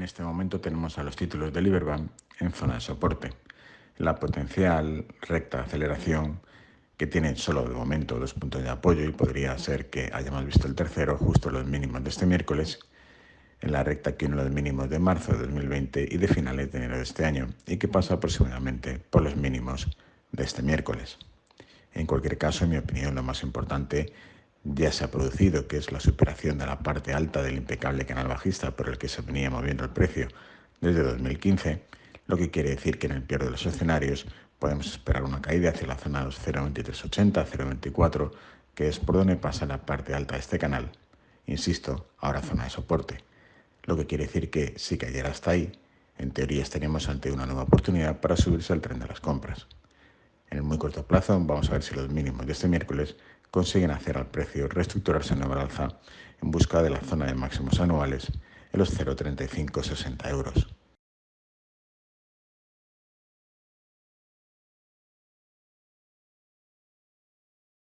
En este momento tenemos a los títulos de Liberbank en zona de soporte. La potencial recta de aceleración que tiene solo de momento dos puntos de apoyo y podría ser que hayamos visto el tercero justo los mínimos de este miércoles en la recta que uno de los mínimos de marzo de 2020 y de finales de enero de este año y que pasa aproximadamente por los mínimos de este miércoles. En cualquier caso, en mi opinión, lo más importante ya se ha producido, que es la superación de la parte alta del impecable canal bajista por el que se venía moviendo el precio desde 2015, lo que quiere decir que en el peor de los escenarios podemos esperar una caída hacia la zona de los 0.2380, 0.24, que es por donde pasa la parte alta de este canal. Insisto, ahora zona de soporte. Lo que quiere decir que si cayera hasta ahí, en teoría estaríamos ante una nueva oportunidad para subirse al tren de las compras. En el muy corto plazo vamos a ver si los mínimos de este miércoles consiguen hacer al precio reestructurarse en nueva alza en busca de la zona de máximos anuales en los 0,3560 euros.